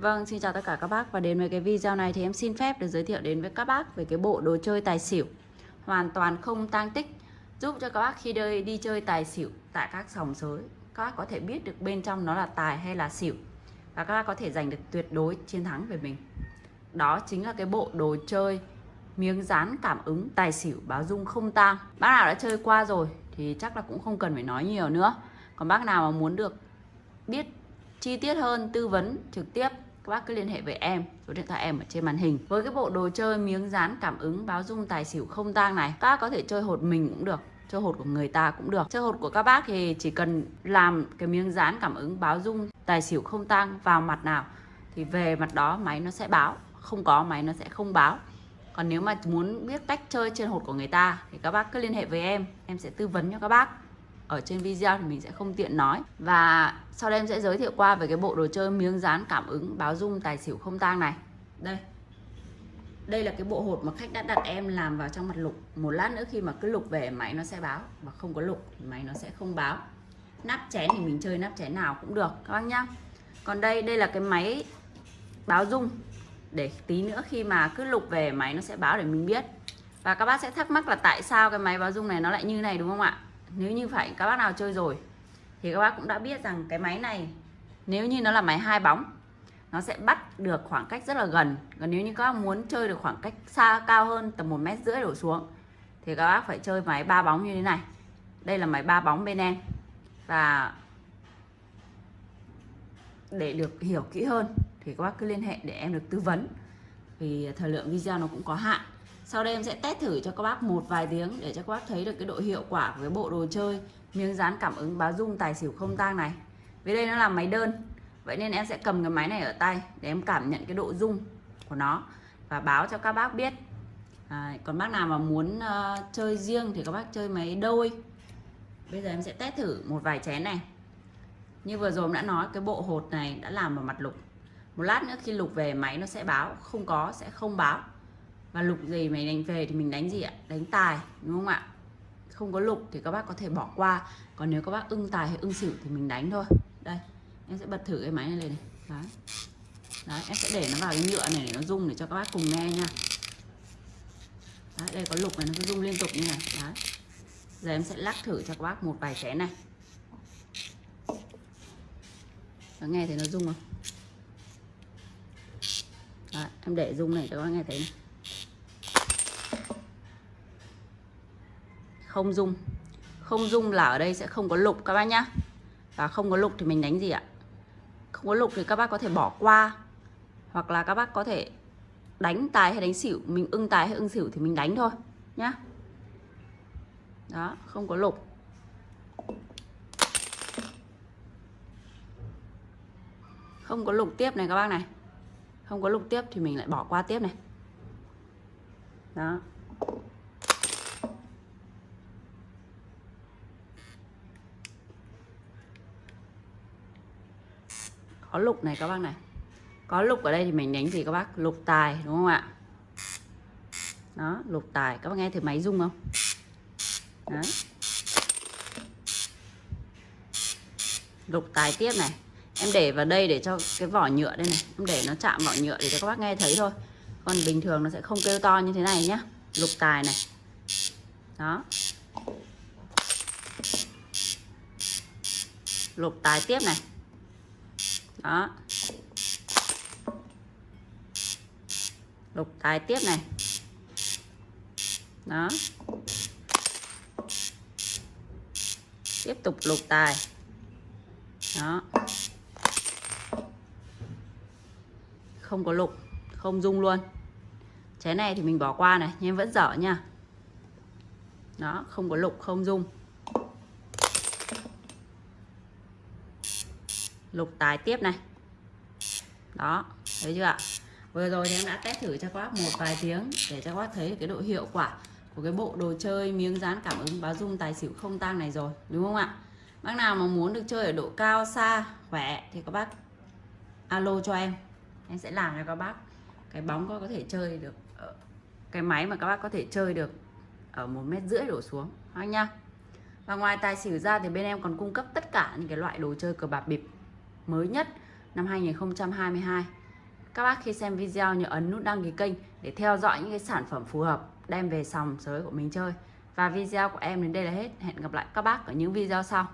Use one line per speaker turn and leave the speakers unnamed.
Vâng, xin chào tất cả các bác và đến với cái video này thì em xin phép được giới thiệu đến với các bác về cái bộ đồ chơi tài xỉu hoàn toàn không tang tích giúp cho các bác khi đi, đi chơi tài xỉu tại các sòng sới các bác có thể biết được bên trong nó là tài hay là xỉu và các bác có thể giành được tuyệt đối chiến thắng về mình. Đó chính là cái bộ đồ chơi miếng dán cảm ứng tài xỉu báo dung không tang. Bác nào đã chơi qua rồi thì chắc là cũng không cần phải nói nhiều nữa. Còn bác nào mà muốn được biết chi tiết hơn tư vấn trực tiếp các bác cứ liên hệ với em, số điện thoại em ở trên màn hình. Với cái bộ đồ chơi miếng dán cảm ứng, báo dung tài xỉu không tang này, các bác có thể chơi hột mình cũng được, chơi hột của người ta cũng được. Chơi hột của các bác thì chỉ cần làm cái miếng dán cảm ứng, báo dung tài xỉu không tang vào mặt nào thì về mặt đó máy nó sẽ báo. Không có máy nó sẽ không báo. Còn nếu mà muốn biết cách chơi trên hột của người ta thì các bác cứ liên hệ với em em sẽ tư vấn cho các bác ở trên video thì mình sẽ không tiện nói. Và sau đây em sẽ giới thiệu qua về cái bộ đồ chơi miếng dán cảm ứng báo dung tài xỉu không tang này. Đây. Đây là cái bộ hột mà khách đã đặt em làm vào trong mặt lục. Một lát nữa khi mà cứ lục về, máy nó sẽ báo. Và không có lục thì máy nó sẽ không báo. Nắp chén thì mình chơi nắp chén nào cũng được, các bác nhá. Còn đây đây là cái máy báo dung. Để tí nữa khi mà cứ lục về, máy nó sẽ báo để mình biết. Và các bác sẽ thắc mắc là tại sao cái máy báo dung này nó lại như này, đúng không ạ? Nếu như phải, các bác nào chơi rồi thì các bác cũng đã biết rằng cái máy này, nếu như nó là máy hai bóng, nó sẽ bắt được khoảng cách rất là gần. Còn nếu như các bác muốn chơi được khoảng cách xa, cao hơn tầm một mét rưỡi đổ xuống thì các bác phải chơi máy ba bóng như thế này. Đây là máy ba bóng bên em. Và để được hiểu kỹ hơn thì các bác cứ liên hệ để em được tư vấn. Vì thời lượng video nó cũng có hạn sau đây em sẽ test thử cho các bác một vài tiếng để cho các bác thấy được cái độ hiệu quả của cái bộ đồ chơi. Miếng dán cảm ứng báo dung tài xỉu không tang này. Vì đây nó là máy đơn vậy nên em sẽ cầm cái máy này ở tay để em cảm nhận cái độ dung của nó và báo cho các bác biết. À, còn bác nào mà muốn uh, chơi riêng thì các bác chơi máy đôi. Bây giờ em sẽ test thử một vài chén này. Như vừa rồi em đã nói cái bộ hột này đã làm vào mặt lục. Một lát nữa khi lục về máy nó sẽ báo. Không có sẽ không báo và lục gì mày đánh về thì mình đánh gì ạ? Đánh tài đúng không ạ? Không có lục thì các bác có thể bỏ qua. Còn nếu các bác ưng tài hay ưng xỉu thì mình đánh thôi. Đây em sẽ bật thử cái máy này lên này. Đấy. Đấy em sẽ để nó vào cái nhựa này để nó rung để cho các bác cùng nghe nha. Đấy, đây có lục này nó cứ rung liên tục như này. Đấy. Giờ em sẽ lắc thử cho các bác một vài chén này. Các nghe thấy nó rung không? Đấy, em để rung này cho các bác nghe thấy này. Không dung. Không dung là ở đây sẽ không có lục các bác nhá. Và không có lục thì mình đánh gì ạ? Không có lục thì các bác có thể bỏ qua. Hoặc là các bác có thể đánh tài hay đánh xỉu. Mình ưng tài hay ưng xỉu thì mình đánh thôi, nhá. Đó, không có lục. Không có lục tiếp này các bác này. Không có lục tiếp thì mình lại bỏ qua tiếp này. Đó. Có lục này các bác này. Có lục ở đây thì mình đánh gì các bác lục tài, đúng không ạ? Đó, lục tài. Các bác nghe thử máy rung không? Đó. lục tài tiếp này. Em để vào đây để cho cái vỏ nhựa đây này. Em để nó chạm vỏ nhựa để cho các bác nghe thấy thôi. Còn bình thường nó sẽ không kêu to như thế này nhá. Lục tài này. Đó. Lục tài tiếp này đó. Lục tài tiếp này. Đó. Tiếp tục lục tài. Đó. Không có lục, không dung luôn. Chén này thì mình bỏ qua này, nhưng vẫn dở nha. Đó, không có lục, không dung. Lục tài tiếp này. Đó, thấy chưa ạ? Vừa rồi thì em đã test thử cho các bác một vài tiếng để cho các bác thấy cái độ hiệu quả của cái bộ đồ chơi miếng dán cảm ứng báo dung tài xỉu không tang này rồi, đúng không ạ? Bác nào mà muốn được chơi ở độ cao, xa, khỏe thì các bác alo cho em. Em sẽ làm cho các bác cái bóng có thể chơi được cái máy mà các bác có thể chơi được ở một mét rưỡi đổ xuống anh nha và ngoài tài xỉu ra thì bên em còn cung cấp tất cả những cái loại đồ chơi cờ bạc bịp mới nhất năm 2022 các bác khi xem video nhớ ấn nút đăng ký kênh để theo dõi những cái sản phẩm phù hợp, đem về sòng sới của mình chơi. Và video của em đến đây là hết. Hẹn gặp lại các bác ở những video sau.